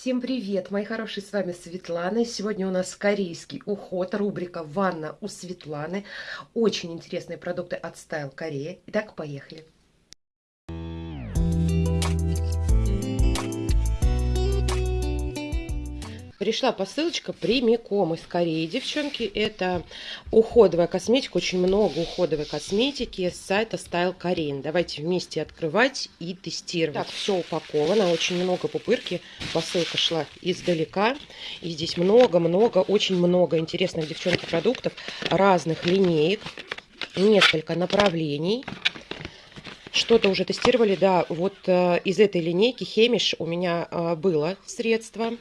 Всем привет, мои хорошие, с вами Светлана. Сегодня у нас корейский уход, рубрика «Ванна у Светланы». Очень интересные продукты от Style Корея. Итак, поехали. Пришла посылочка прямиком из Кореи, девчонки. Это уходовая косметика, очень много уходовой косметики с сайта Style Korean. Давайте вместе открывать и тестировать. Так, все упаковано, очень много пупырки. Посылка шла издалека. И здесь много-много, очень много интересных, девчонки, продуктов разных линеек. Несколько направлений. Что-то уже тестировали, да, вот э, из этой линейки Хемиш у меня э, было средство,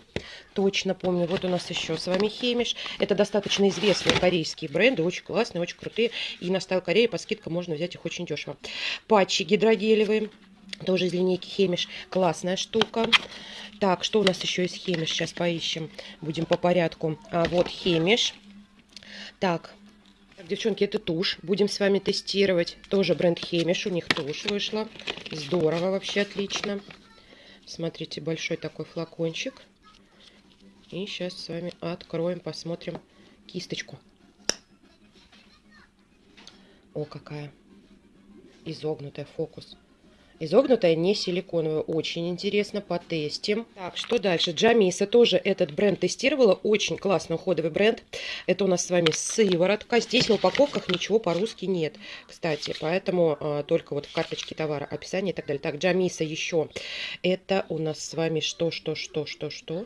точно помню. Вот у нас еще с вами Хемиш. Это достаточно известные корейские бренды, очень классные, очень крутые. И на Стайл Корея по скидкам можно взять их очень дешево. Патчи гидрогелевые, тоже из линейки Хемиш, классная штука. Так, что у нас еще из Хемиш, сейчас поищем, будем по порядку. А, вот Хемиш. Так, так, девчонки, это тушь. Будем с вами тестировать. Тоже бренд Хемиш. У них тушь вышла. Здорово, вообще отлично. Смотрите, большой такой флакончик. И сейчас с вами откроем, посмотрим кисточку. О, какая изогнутая фокус. Изогнутая, не силиконовая. Очень интересно, потестим. Так, что дальше? Джамиса тоже этот бренд тестировала. Очень классный уходовый бренд. Это у нас с вами сыворотка. Здесь на упаковках ничего по-русски нет, кстати. Поэтому а, только вот в карточке товара, описание и так далее. Так, Джамиса еще. Это у нас с вами что, что, что, что, что?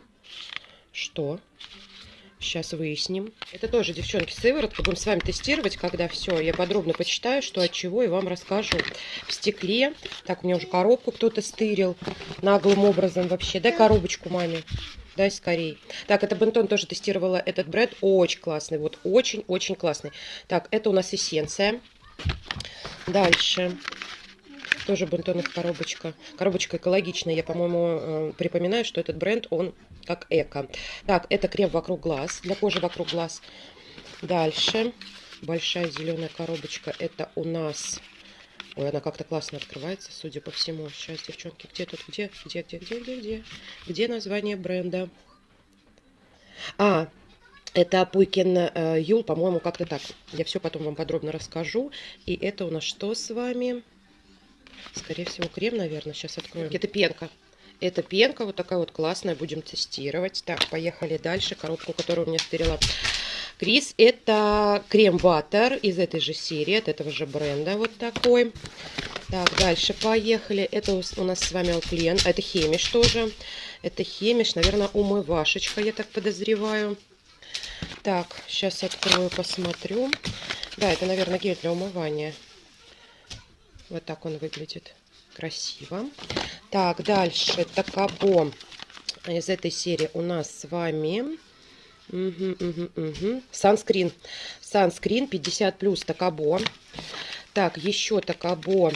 Что? Сейчас выясним. Это тоже, девчонки, сыворотка. Будем с вами тестировать, когда все. Я подробно почитаю, что от чего, и вам расскажу. В стекле. Так, у меня уже коробку кто-то стырил. Наглым образом вообще. Дай коробочку маме. Дай скорей. Так, это Бентон тоже тестировала этот бренд. Очень классный. Вот очень-очень классный. Так, это у нас эссенция. Дальше. Тоже бентонных коробочка. Коробочка экологичная. Я, по-моему, э, припоминаю, что этот бренд, он как эко. Так, это крем вокруг глаз, для кожи вокруг глаз. Дальше. Большая зеленая коробочка. Это у нас... Ой, она как-то классно открывается, судя по всему. Сейчас, девчонки, где тут? Где? Где, где, где, где, где? Где название бренда? А, это Пуйкен э, Юл, по-моему, как-то так. Я все потом вам подробно расскажу. И это у нас что с вами? Скорее всего, крем, наверное. Сейчас откроем. Это пенка. Это пенка, вот такая вот классная, будем тестировать. Так, поехали дальше. Коробку, которую у меня стырила Крис. Это крем-ватер из этой же серии, от этого же бренда, вот такой. Так, дальше поехали. Это у нас с вами Алклен. Это Хемиш тоже. Это Хемиш, наверное, умывашечка, я так подозреваю. Так, сейчас открою, посмотрю. Да, это, наверное, гель для умывания. Вот так он выглядит. Красиво. Так, дальше Такабо из этой серии у нас с вами... Санскрин. Санскрин 50 плюс Такабо. Так, еще Такабо.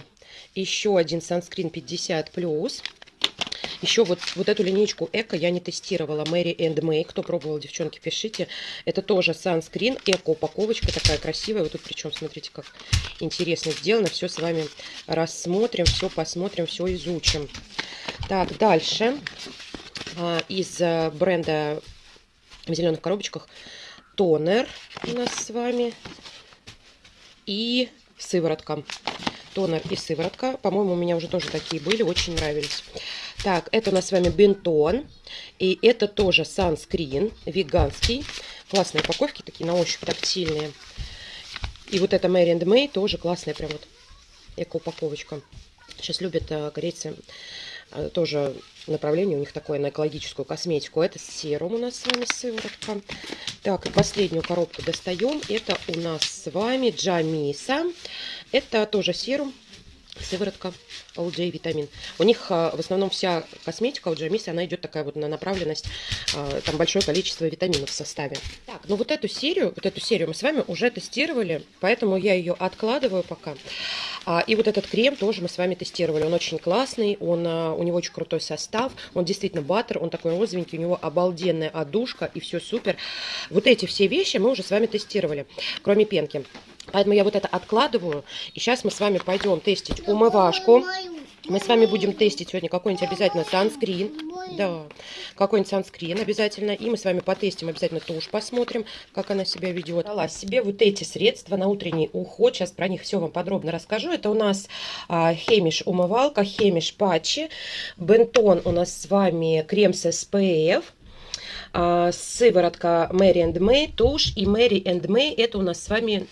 Еще один санскрин 50 плюс. Еще вот, вот эту линейку Эко я не тестировала. Мэри энд Мэй. Кто пробовал, девчонки, пишите. Это тоже санскрин. Эко упаковочка такая красивая. Вот тут причем, смотрите, как интересно сделано. Все с вами рассмотрим, все посмотрим, все изучим. Так, дальше. А, из а, бренда в зеленых коробочках тонер у нас с вами и сыворотка. Тонер и сыворотка. По-моему, у меня уже тоже такие были, очень нравились. Так, это у нас с вами бентон. И это тоже санскрин веганский. Классные упаковки, такие на ощупь тактильные. И вот это Mary and тоже классная прям вот эко-упаковочка. Сейчас любят а, корейцы а, тоже направление у них такое на экологическую косметику. Это серум у нас с вами сыворотка. Так, и последнюю коробку достаем. Это у нас с вами Джамиса. Это тоже серум сыворотка All J витамин. У них а, в основном вся косметика у Джамиси, она идет такая вот на направленность, а, там большое количество витаминов в составе. Так, ну вот эту серию, вот эту серию мы с вами уже тестировали, поэтому я ее откладываю пока. А, и вот этот крем тоже мы с вами тестировали. Он очень классный, он, у него очень крутой состав, он действительно баттер, он такой розовенький, у него обалденная одушка и все супер. Вот эти все вещи мы уже с вами тестировали, кроме пенки. Поэтому я вот это откладываю. И сейчас мы с вами пойдем тестить умывашку. Мы с вами будем тестить сегодня какой-нибудь обязательно санскрин. Да, какой-нибудь санскрин обязательно. И мы с вами потестим обязательно тушь, посмотрим, как она себя ведет. Дала себе вот эти средства на утренний уход. Сейчас про них все вам подробно расскажу. Это у нас а, хемиш умывалка, хемиш патчи. Бентон у нас с вами крем с SPF а, сыворотка Mary and May, тушь и Mary and May, это у нас с вами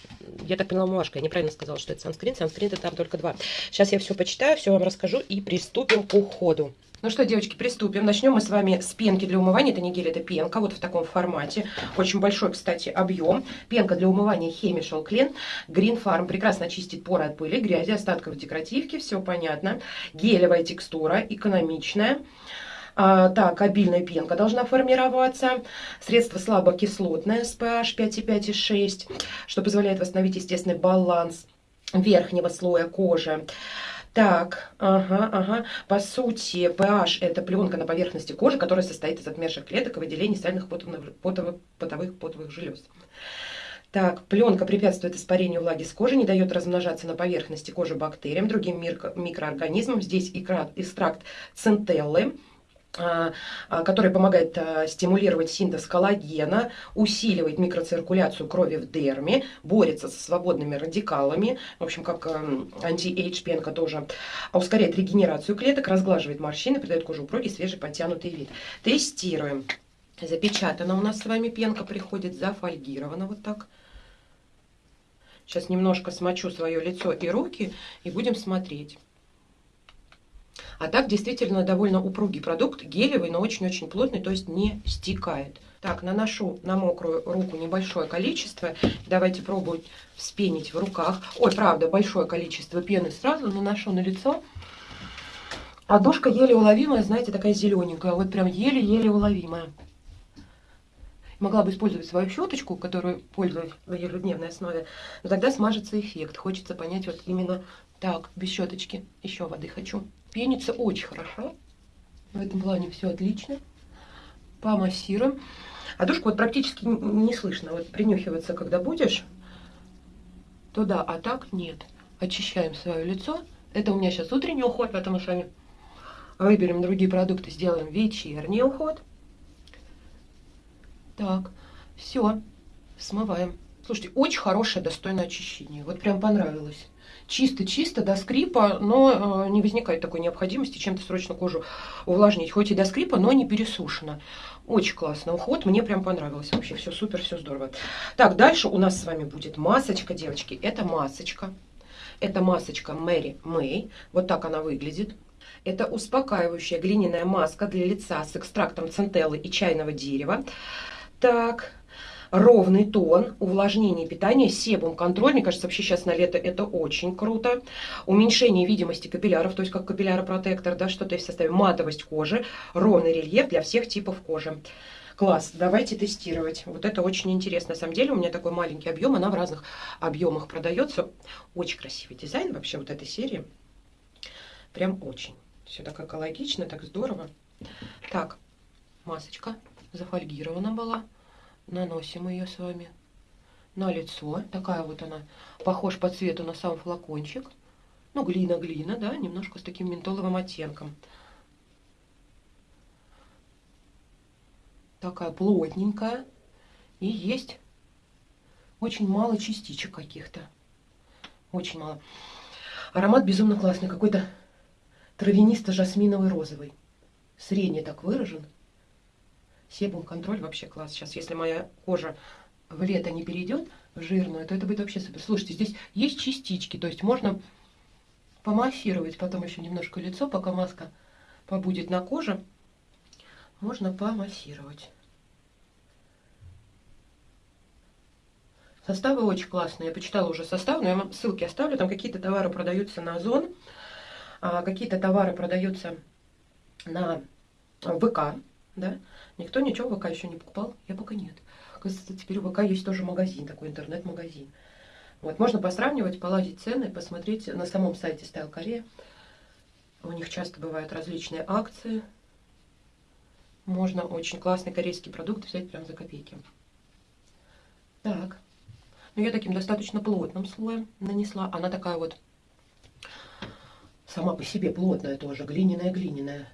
я так поняла, Машка, я неправильно сказала, что это санскрин. Санскрин это там только два. Сейчас я все почитаю, все вам расскажу и приступим к уходу. Ну что, девочки, приступим. Начнем мы с вами с пенки для умывания. Это не гель, это пенка. Вот в таком формате. Очень большой, кстати, объем. Пенка для умывания Chemical Clean. Green Farm прекрасно чистит поры от пыли, грязи, остатков декоративки. Все понятно. Гелевая текстура, экономичная. А, так, обильная пенка должна формироваться. Средство слабокислотное с pH 5,5 и 6, что позволяет восстановить естественный баланс верхнего слоя кожи. Так, ага, ага. По сути, pH – это пленка на поверхности кожи, которая состоит из отмерших клеток и выделений сальных потовых, потовых, потовых, потовых желез. Так, пленка препятствует испарению влаги с кожи, не дает размножаться на поверхности кожи бактериям, другим микроорганизмам. Здесь экстракт центеллы который помогает а, стимулировать синтез коллагена, усиливает микроциркуляцию крови в дерме, борется со свободными радикалами, в общем, как anti-age пенка тоже, ускоряет регенерацию клеток, разглаживает морщины, придает коже упругий, свежий, подтянутый вид. Тестируем. Запечатана у нас с вами пенка приходит, зафольгирована вот так. Сейчас немножко смочу свое лицо и руки и будем смотреть. А так действительно довольно упругий продукт, гелевый, но очень-очень плотный, то есть не стекает. Так, наношу на мокрую руку небольшое количество. Давайте пробовать вспенить в руках. Ой, правда, большое количество пены сразу наношу на лицо. А душка еле уловимая, знаете, такая зелененькая. Вот прям еле-еле уловимая. Могла бы использовать свою щеточку, которую пользуюсь в ежедневной основе, но тогда смажется эффект. Хочется понять вот именно так, без щеточки. Еще воды хочу. Пенится очень хорошо. В этом плане все отлично. Помассируем. А душку вот практически не слышно. Вот принюхиваться, когда будешь, то да, а так нет. Очищаем свое лицо. Это у меня сейчас утренний уход, поэтому с вами выберем другие продукты, сделаем вечерний уход. Так, все, смываем. Слушайте, очень хорошее, достойное очищение. Вот прям понравилось чисто-чисто до скрипа, но э, не возникает такой необходимости чем-то срочно кожу увлажнить. Хоть и до скрипа, но не пересушено. Очень классно уход, мне прям понравилось. Вообще все супер, все здорово. Так, дальше у нас с вами будет масочка, девочки. Это масочка. Это масочка Мэри Мэй. Вот так она выглядит. Это успокаивающая глиняная маска для лица с экстрактом центеллы и чайного дерева. Так, ровный тон, увлажнение питания, себум контроль. Мне кажется, вообще сейчас на лето это очень круто. Уменьшение видимости капилляров, то есть как капилляропротектор, да, что-то в составе матовость кожи, ровный рельеф для всех типов кожи. Класс, давайте тестировать. Вот это очень интересно. На самом деле у меня такой маленький объем, она в разных объемах продается. Очень красивый дизайн вообще вот этой серии. Прям очень. Все так экологично, так здорово. Так, масочка зафольгирована была наносим ее с вами на лицо. Такая вот она, похож по цвету на сам флакончик. Ну, глина-глина, да, немножко с таким ментоловым оттенком. Такая плотненькая. И есть очень мало частичек каких-то. Очень мало. Аромат безумно классный. Какой-то травянисто-жасминовый розовый. Средний так выражен. Себум контроль вообще класс. Сейчас, если моя кожа в лето не перейдет в жирную, то это будет вообще супер. Слушайте, здесь есть частички, то есть можно помассировать потом еще немножко лицо, пока маска побудет на коже. Можно помассировать. Составы очень классные. Я почитала уже состав, но я вам ссылки оставлю. Там какие-то товары продаются на Озон, а какие-то товары продаются на ВК, да, Никто ничего в ВК еще не покупал? Я пока нет. Оказывается, теперь у ВК есть тоже магазин, такой интернет-магазин. Вот, можно посравнивать, полазить цены, посмотреть на самом сайте Style Korea. У них часто бывают различные акции. Можно очень классный корейский продукт взять прям за копейки. Так. Ну, я таким достаточно плотным слоем нанесла. Она такая вот сама по себе плотная тоже, глиняная-глиняная.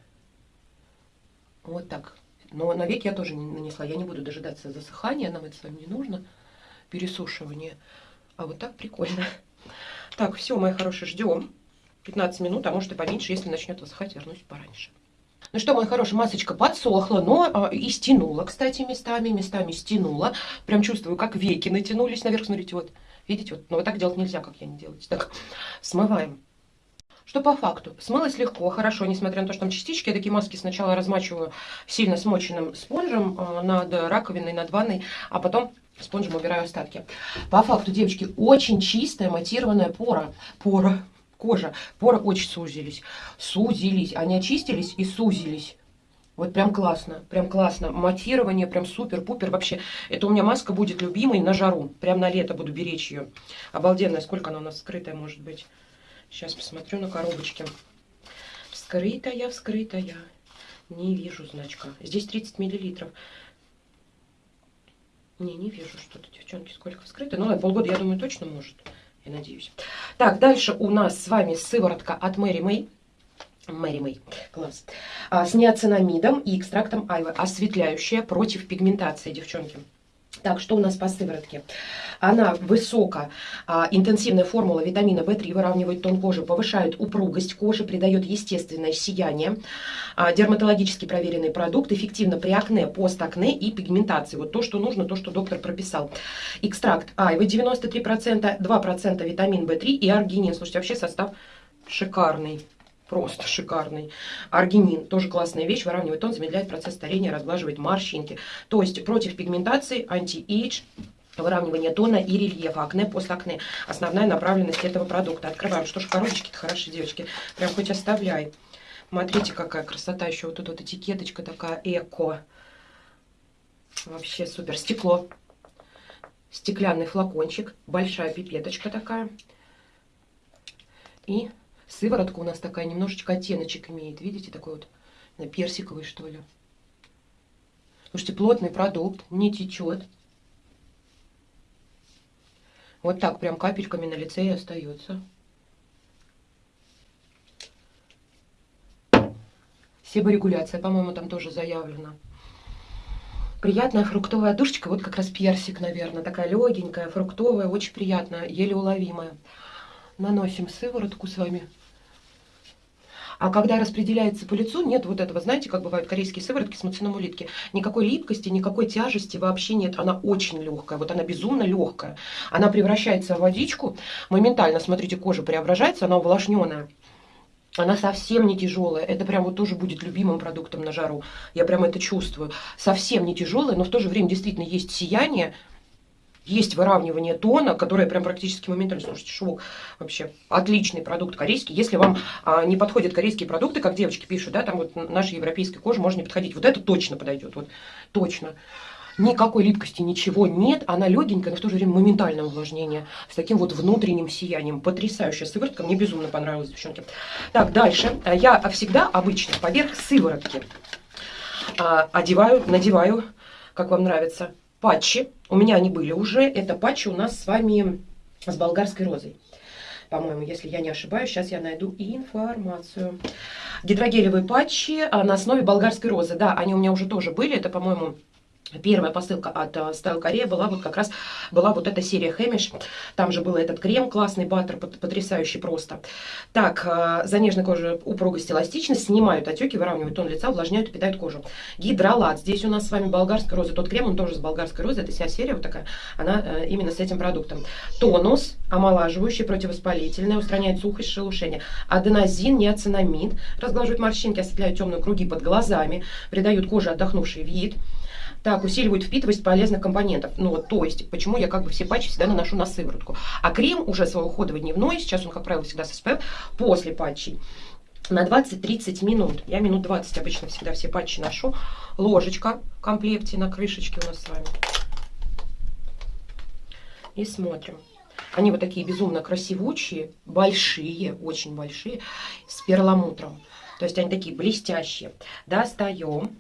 Вот так. Но на век я тоже не нанесла. Я не буду дожидаться засыхания, нам это с вами не нужно, пересушивание. А вот так прикольно. Так, все, мои хорошие, ждем. 15 минут, а может и поменьше, если начнет высыхать, вернусь пораньше. Ну что, моя хорошая, масочка подсохла, но а, и стянула, кстати, местами, местами стянула. Прям чувствую, как веки натянулись наверх, смотрите, вот. Видите, вот, но вот так делать нельзя, как я не делаю. Так, смываем. Что по факту? Смылось легко, хорошо, несмотря на то, что там частички. Я такие маски сначала размачиваю сильно смоченным спонжем э, над раковиной, над ванной, а потом спонжем убираю остатки. По факту, девочки, очень чистая матированная пора. Пора. Кожа. Поры очень сузились. Сузились. Они очистились и сузились. Вот прям классно, прям классно. Матирование прям супер-пупер вообще. Это у меня маска будет любимой на жару. Прям на лето буду беречь ее. Обалденная. Сколько она у нас скрытая может быть? Сейчас посмотрю на коробочке. Вскрытая, вскрытая. Не вижу значка. Здесь 30 миллилитров. Не, не вижу что-то, девчонки, сколько вскрыто. Ну, ладно, полгода, я думаю, точно может. Я надеюсь. Так, дальше у нас с вами сыворотка от Мэри Мэй. Мэри Мэй, класс. А, с неоцинамидом и экстрактом айвы. Осветляющая против пигментации, девчонки. Так, что у нас по сыворотке? Она высоко, а, интенсивная формула витамина В3 выравнивает тон кожи, повышает упругость кожи, придает естественное сияние. А, дерматологически проверенный продукт, эффективно при акне, постакне и пигментации. Вот то, что нужно, то, что доктор прописал. Экстракт айвы 93%, 2% витамин В3 и аргинин. Слушайте, вообще состав шикарный. Просто шикарный. Аргинин, тоже классная вещь, выравнивает тон, замедляет процесс старения, разглаживает морщинки. То есть против пигментации, anti-age, выравнивание тона и рельефа, акне, постакне. Основная направленность этого продукта. Открываем. Что ж, коробочки-то хорошие, девочки. Прям хоть оставляй. Смотрите, какая красота. Еще вот тут вот этикеточка такая эко. Вообще супер. Стекло. Стеклянный флакончик. Большая пипеточка такая. И Сыворотка у нас такая немножечко оттеночек имеет. Видите, такой вот персиковый, что ли. Слушайте, плотный продукт, не течет. Вот так прям капельками на лице и остается. Себорегуляция, по-моему, там тоже заявлена. Приятная фруктовая душечка, вот как раз персик, наверное, такая легенькая, фруктовая, очень приятная, еле уловимая. Наносим сыворотку с вами. А когда распределяется по лицу, нет вот этого, знаете, как бывают корейские сыворотки с муцинамулитки, никакой липкости, никакой тяжести вообще нет. Она очень легкая, вот она безумно легкая. Она превращается в водичку, моментально, смотрите, кожа преображается, она увлажненная. Она совсем не тяжелая. Это прям вот тоже будет любимым продуктом на жару. Я прям это чувствую. Совсем не тяжелая, но в то же время действительно есть сияние, есть выравнивание тона, которое прям практически моментально, слушайте, шок, вообще отличный продукт корейский. Если вам а, не подходят корейские продукты, как девочки пишут, да, там вот нашей европейской кожи можно не подходить. Вот это точно подойдет, вот точно. Никакой липкости, ничего нет. Она легенькая, но в то же время моментальное увлажнение. С таким вот внутренним сиянием. Потрясающая сыворотка. Мне безумно понравилась, девчонки. Так, дальше. Я всегда обычно поверх сыворотки а, одеваю, надеваю, как вам нравится, патчи. У меня они были уже. Это патчи у нас с вами с болгарской розой. По-моему, если я не ошибаюсь, сейчас я найду информацию. Гидрогелевые патчи а, на основе болгарской розы. Да, они у меня уже тоже были. Это, по-моему, Первая посылка от Style Korea была вот как раз, была вот эта серия Хэмиш. Там же был этот крем, классный баттер, потрясающий просто. Так, uh, за нежной кожей упругость, эластичность, снимают отеки, выравнивают тон лица, увлажняют и питают кожу. Гидролат. Здесь у нас с вами болгарская роза. Тот крем, он тоже с болгарской розы. Это вся серия вот такая, она uh, именно с этим продуктом. Тонус, омолаживающий, противовоспалительный, устраняет сухость, шелушение. Аденозин, неоцинамид, разглаживает морщинки, осветляют темные круги под глазами, придают коже отдохнувший вид. Так, усиливают впитываемость полезных компонентов. Ну, вот, то есть, почему я как бы все патчи всегда наношу на сыворотку. А крем уже свой уходовый дневной, сейчас он, как правило, всегда с SPF, после патчей на 20-30 минут. Я минут 20 обычно всегда все патчи ношу. Ложечка в комплекте на крышечке у нас с вами. И смотрим. Они вот такие безумно красивучие, большие, очень большие, с перламутром. То есть они такие блестящие. Достаем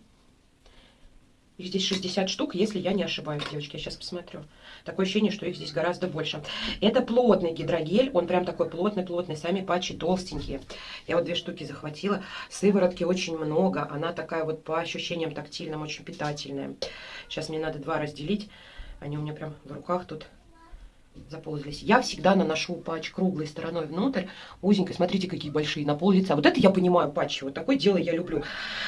Их здесь 60 штук, если я не ошибаюсь, девочки. Я сейчас посмотрю. Такое ощущение, что их здесь гораздо больше. Это плотный гидрогель. Он прям такой плотный-плотный. Сами патчи толстенькие. Я вот две штуки захватила. Сыворотки очень много. Она такая вот по ощущениям тактильным очень питательная. Сейчас мне надо два разделить. Они у меня прям в руках тут заползлись. Я всегда наношу патч круглой стороной внутрь, узенькой. Смотрите, какие большие, на пол лица. Вот это я понимаю патчи, вот такое дело я люблю.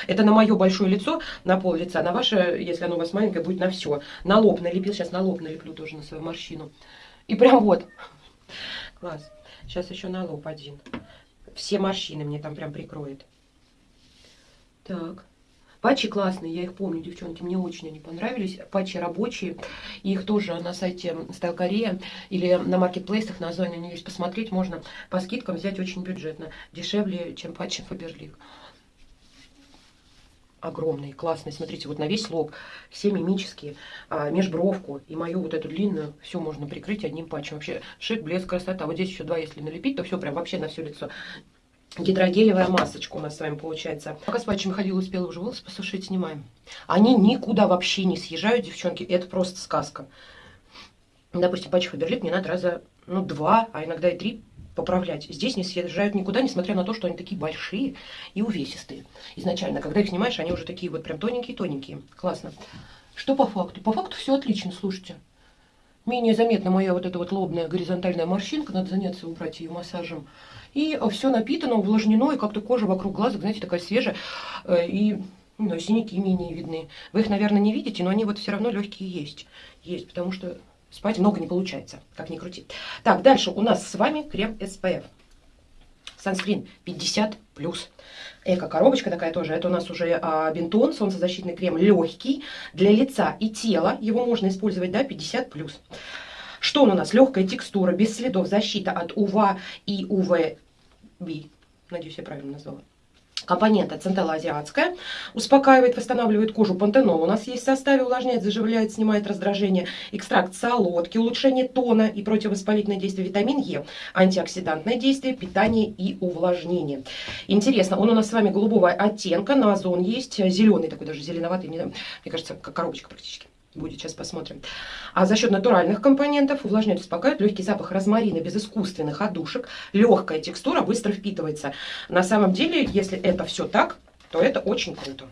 Это на мое большое лицо, на пол лица, на ваше, если оно у вас маленькое, будет на все. На лоб налепил, сейчас на лоб налеплю тоже на свою морщину. И прям вот. Класс. Сейчас еще на лоб один. Все морщины мне там прям прикроет. Так. Патчи классные, я их помню, девчонки, мне очень они понравились. Патчи рабочие, их тоже на сайте Style Korea или на маркетплейсах на Озоне они есть. Посмотреть можно по скидкам взять очень бюджетно, дешевле, чем патчи Фаберлик. Огромные, классные, смотрите, вот на весь лоб, все мимические, а, межбровку и мою вот эту длинную, все можно прикрыть одним патчем. Вообще шик, блеск, красота. Вот здесь еще два, если налепить, то все прям вообще на все лицо гидрогелевая масочка у нас с вами получается. Пока с патчами ходила, успела уже волосы посушить, снимаем. Они никуда вообще не съезжают, девчонки, это просто сказка. Допустим, патч Фаберлик мне надо раза, ну, два, а иногда и три поправлять. Здесь не съезжают никуда, несмотря на то, что они такие большие и увесистые. Изначально, когда их снимаешь, они уже такие вот прям тоненькие-тоненькие. Классно. Что по факту? По факту все отлично, слушайте. Менее заметна моя вот эта вот лобная горизонтальная морщинка, надо заняться убрать ее массажем. И все напитано, увлажнено, и как-то кожа вокруг глаза, знаете, такая свежая. Э, и ну, синяки менее видны. Вы их, наверное, не видите, но они вот все равно легкие есть. Есть, потому что спать много не получается, как ни крути. Так, дальше у нас с вами крем SPF. Санскрин 50+. Эко-коробочка такая тоже. Это у нас уже а, бинтон, солнцезащитный крем легкий для лица и тела. Его можно использовать, да, 50+. Что он у нас? Легкая текстура, без следов защита от УВА и УВ B. Надеюсь, я правильно назвала. Компонента централоазиатская. Успокаивает, восстанавливает кожу. Пантенол у нас есть в составе. Увлажняет, заживляет, снимает раздражение. Экстракт солодки, улучшение тона и противовоспалительное действие. Витамин Е. Антиоксидантное действие, питание и увлажнение. Интересно, он у нас с вами голубого оттенка. На озон есть. Зеленый такой, даже зеленоватый. Мне кажется, как коробочка практически будет, сейчас посмотрим. А за счет натуральных компонентов увлажняет, успокаивает, легкий запах розмарина без искусственных отдушек, легкая текстура, быстро впитывается. На самом деле, если это все так, то это очень круто.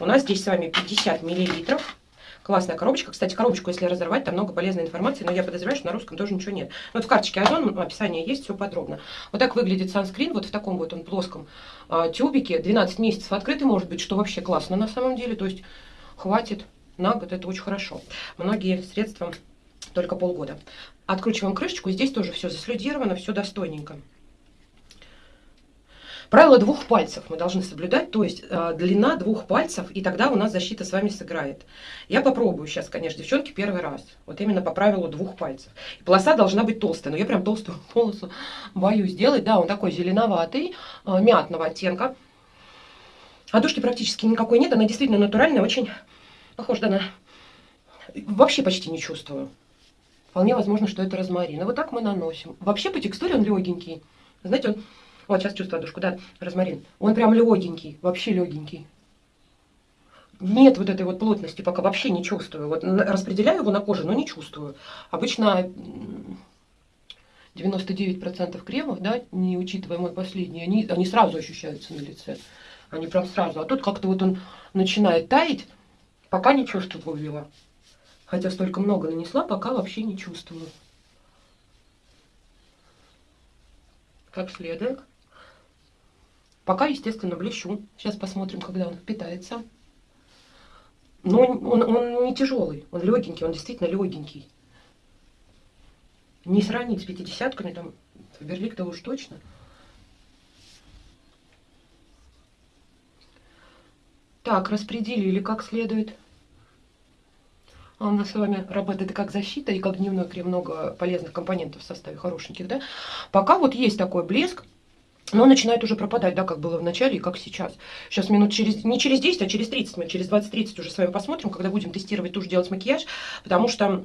У нас здесь с вами 50 миллилитров. Классная коробочка. Кстати, коробочку, если разорвать, там много полезной информации, но я подозреваю, что на русском тоже ничего нет. Вот в карточке Озон описание есть, все подробно. Вот так выглядит санскрин, вот в таком вот он плоском э, тюбике. 12 месяцев открытый может быть, что вообще классно на самом деле. То есть хватит на год, это очень хорошо. Многие средства только полгода. Откручиваем крышечку, здесь тоже все заслюдировано, все достойненько. Правило двух пальцев мы должны соблюдать, то есть э, длина двух пальцев, и тогда у нас защита с вами сыграет. Я попробую сейчас, конечно, девчонки, первый раз. Вот именно по правилу двух пальцев. И полоса должна быть толстая, но я прям толстую полосу боюсь сделать. Да, он такой зеленоватый, э, мятного оттенка. Одушки практически никакой нет, она действительно натуральная, очень Похож да, на... Вообще почти не чувствую. Вполне возможно, что это розмарин. И вот так мы наносим. Вообще по текстуре он легенький. Знаете, он... Вот сейчас чувствую душку, да, розмарин. Он прям легенький, вообще легенький. Нет вот этой вот плотности пока вообще не чувствую. Вот распределяю его на коже, но не чувствую. Обычно 99% кремов, да, не учитывая мой последний, они, они сразу ощущаются на лице. Они прям сразу. А тут как-то вот он начинает таять, Пока не чувствую. Хотя столько много нанесла, пока вообще не чувствую. Как следует. Пока, естественно, блещу. Сейчас посмотрим, когда он впитается. Но он, он, он не тяжелый, он легенький, он действительно легенький. Не сравнить с пятидесятками, там, Фаберлик-то уж точно. Так, распределили как следует. А у нас с вами работает как защита, и как дневной крем, много полезных компонентов в составе, хорошеньких, да. Пока вот есть такой блеск, но начинает уже пропадать, да, как было в начале и как сейчас. Сейчас минут через, не через 10, а через 30, мы через 20-30 уже с вами посмотрим, когда будем тестировать тушь, делать макияж, потому что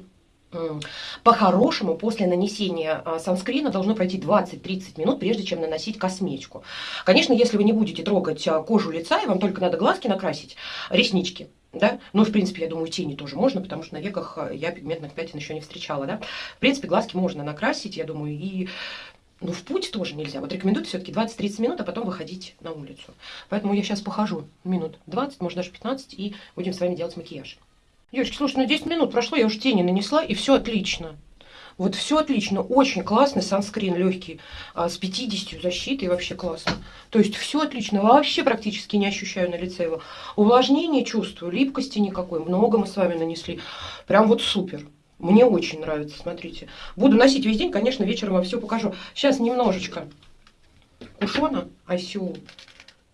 по-хорошему, после нанесения а, санскрина должно пройти 20-30 минут, прежде чем наносить косметику. Конечно, если вы не будете трогать а, кожу лица, и вам только надо глазки накрасить, реснички, да, ну, в принципе, я думаю, тени тоже можно, потому что на веках э, я пигментных пятен еще не встречала, да. В принципе, глазки можно накрасить, я думаю, и ну, в путь тоже нельзя. Вот рекомендую все-таки 20-30 минут, а потом выходить на улицу. Поэтому я сейчас похожу минут 20, может даже 15, и будем с вами делать макияж. Девочки, слушай, ну 10 минут прошло, я уже тени нанесла, и все отлично. Вот все отлично, очень классный санскрин легкий, а, с 50 защитой, вообще классно. То есть все отлично, вообще практически не ощущаю на лице его. Увлажнение чувствую, липкости никакой, много мы с вами нанесли. Прям вот супер. Мне очень нравится, смотрите. Буду носить весь день, конечно, вечером вам все покажу. Сейчас немножечко кушона, осел,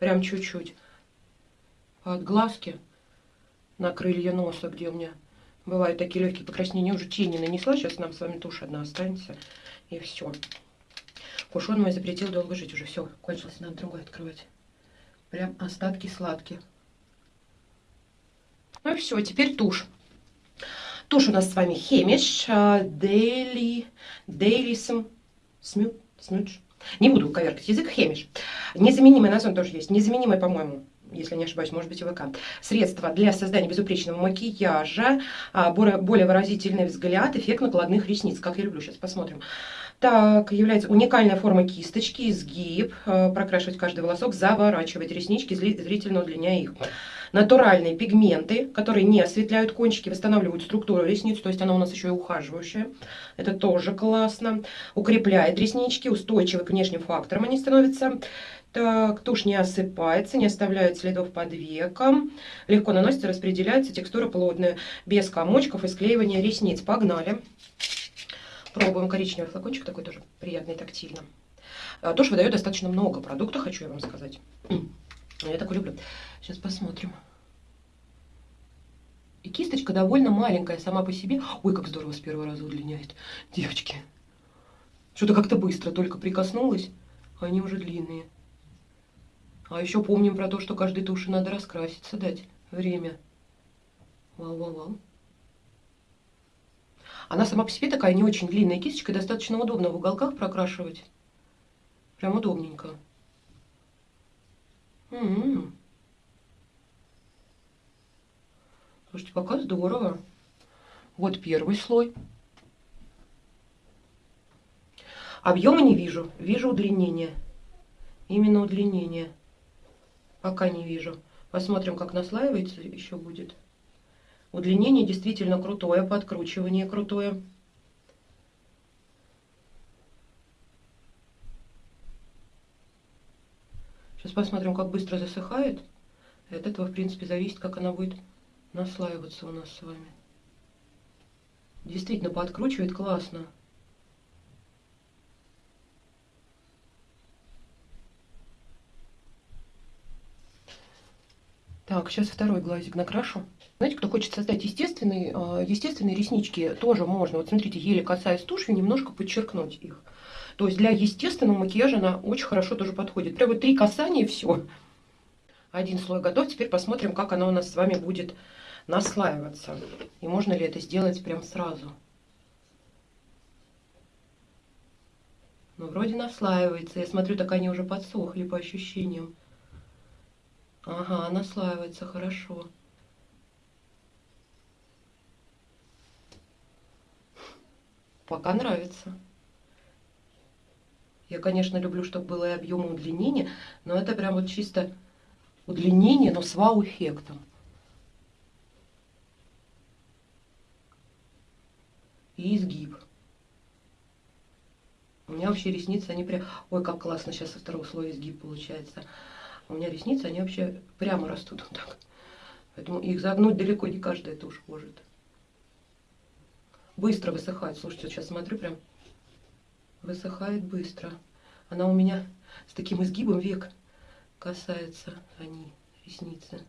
прям чуть-чуть, от глазки на крылья носа, где у меня бывают такие легкие покраснения. Уже тени нанесла, сейчас нам с вами тушь одна останется, и все. Кушон мой запретил долго жить, уже все, кончилось, надо другой открывать. Прям остатки сладкие. Ну и все, теперь тушь. Тушь у нас с вами Хемиш, Daily, Daily Smudge. Не буду коверкать язык, Хемиш. Незаменимый назван тоже есть. Незаменимый, по-моему, если не ошибаюсь, может быть, ВК. Средство для создания безупречного макияжа, а, более выразительный взгляд, эффект накладных ресниц, как я люблю. Сейчас посмотрим. Так, является уникальная форма кисточки, изгиб, а, прокрашивать каждый волосок, заворачивать реснички, зрительно удлиняя их натуральные пигменты, которые не осветляют кончики, восстанавливают структуру ресниц, то есть она у нас еще и ухаживающая. Это тоже классно. Укрепляет реснички, устойчивы к внешним факторам они становятся. Так, тушь не осыпается, не оставляет следов под веком. Легко наносится, распределяется, текстура плотная, без комочков и склеивания ресниц. Погнали. Пробуем коричневый флакончик, такой тоже приятный, тактильно. А, тушь выдает достаточно много продукта, хочу я вам сказать. Я такой люблю. Сейчас посмотрим. И кисточка довольно маленькая сама по себе. Ой, как здорово с первого раза удлиняет. Девочки. Что-то как-то быстро только прикоснулась, а они уже длинные. А еще помним про то, что каждой туши надо раскраситься, дать время. Вау-вау-вау. Она сама по себе такая не очень длинная кисточка, достаточно удобно в уголках прокрашивать. Прям удобненько. М -м -м. Слушайте, пока здорово. Вот первый слой. Объема не вижу, вижу удлинение. Именно удлинение. Пока не вижу. Посмотрим, как наслаивается еще будет. Удлинение действительно крутое, подкручивание крутое. Сейчас посмотрим, как быстро засыхает. От этого, в принципе, зависит, как она будет наслаиваться у нас с вами. Действительно, подкручивает классно. Так, сейчас второй глазик накрашу. Знаете, кто хочет создать естественные, а, естественные реснички, тоже можно. Вот смотрите, еле касаясь тушью, немножко подчеркнуть их. То есть для естественного макияжа она очень хорошо тоже подходит. Прямо три касания все. Один слой готов. Теперь посмотрим, как она у нас с вами будет наслаиваться. И можно ли это сделать прям сразу. Ну, вроде наслаивается. Я смотрю, так они уже подсохли по ощущениям. Ага, наслаивается хорошо. Пока нравится. Я, конечно, люблю, чтобы было и объем и удлинение, но это прям вот чисто удлинение, но с вау-эффектом. И изгиб. У меня вообще ресницы, они прям... Ой, как классно сейчас со второго слоя изгиб получается. У меня ресницы, они вообще прямо растут вот так. Поэтому их загнуть далеко не каждая тушь может. Быстро высыхает. Слушайте, сейчас смотрю, прям высыхает быстро. Она у меня с таким изгибом век касается они, ресницы.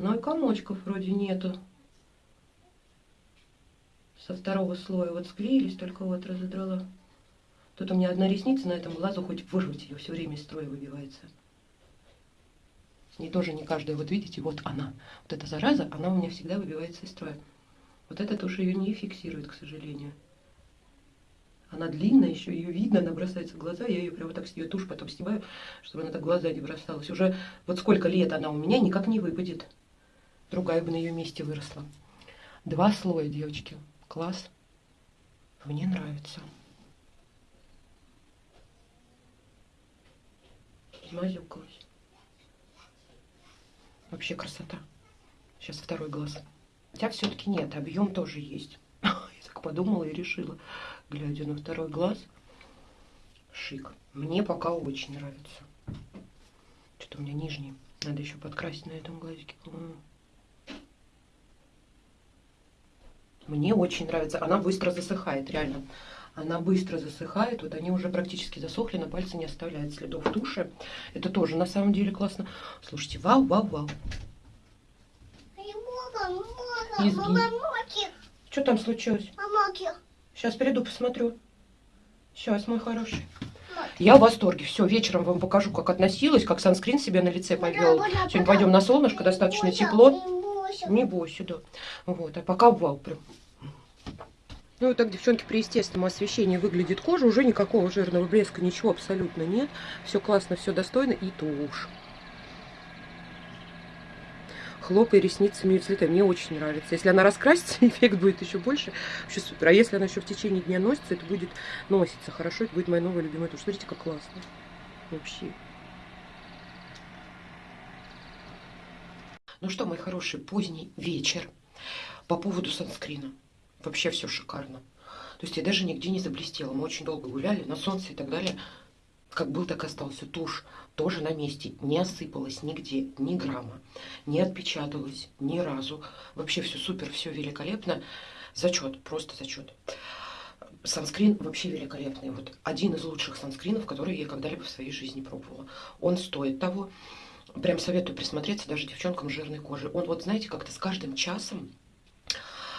Ну и комочков вроде нету со второго слоя вот склеились, только вот разодрала. Тут у меня одна ресница на этом глазу, хоть вырвать ее, все время из строя выбивается. Не тоже не каждая, вот видите, вот она. Вот эта зараза, она у меня всегда выбивается из строя. Вот эта тушь ее не фиксирует, к сожалению. Она длинная еще, ее видно, она бросается в глаза. Я ее прямо так с нее тушь потом снимаю, чтобы она так глаза не бросалась. Уже вот сколько лет она у меня никак не выпадет. Другая бы на ее месте выросла. Два слоя, девочки. Класс. Мне нравится. Измазюкалась. Вообще красота. Сейчас второй глаз. Хотя все-таки нет, объем тоже есть. Я так подумала и решила, глядя на второй глаз. Шик. Мне пока очень нравится. Что-то у меня нижний. Надо еще подкрасить на этом глазике. Мне очень нравится. Она быстро засыхает, реально. Она быстро засыхает. Вот они уже практически засохли, на пальце не оставляет следов туши. Это тоже на самом деле классно. Слушайте, вау, вау, вау. Что там случилось? Сейчас приду, посмотрю. Сейчас, мой хороший. Я в восторге. Все, вечером вам покажу, как относилась, как санскрин себе на лице повел. Сегодня пойдем на солнышко, достаточно тепло. Не бойся, да. Вот, а пока вау прям. Ну, вот так, девчонки, при естественном освещении выглядит кожа. Уже никакого жирного блеска, ничего абсолютно нет. Все классно, все достойно. И тушь. Хлопай ресницами и цвета. Мне очень нравится. Если она раскрасится, эффект будет еще больше. Вообще супер. А если она еще в течение дня носится, это будет носиться хорошо. Это будет моя новая любимая тушь. Смотрите, как классно. Вообще. Ну что, мои хорошие, поздний вечер. По поводу санскрина. Вообще все шикарно. То есть я даже нигде не заблестела. Мы очень долго гуляли на солнце и так далее. Как был, так и остался. Тушь тоже на месте. Не осыпалась нигде, ни грамма. Не отпечаталась ни разу. Вообще все супер, все великолепно. Зачет, просто зачет. Санскрин вообще великолепный. Вот один из лучших санскринов, которые я когда-либо в своей жизни пробовала. Он стоит того. Прям советую присмотреться даже девчонкам жирной кожей. Он вот, знаете, как-то с каждым часом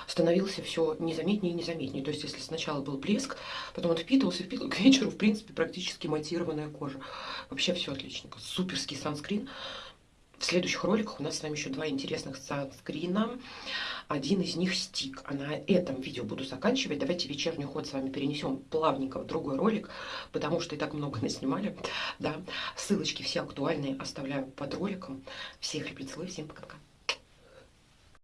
становился все незаметнее и незаметнее. То есть, если сначала был блеск, потом он впитывался, впитывался, к вечеру, в принципе, практически матированная кожа. Вообще все отлично. Суперский санскрин. В следующих роликах у нас с вами еще два интересных санскрина. Один из них стик. А на этом видео буду заканчивать. Давайте вечерний уход с вами перенесем плавненько в другой ролик, потому что и так много наснимали. Да. Ссылочки все актуальные оставляю под роликом. Всех любит целую, всем пока-пока.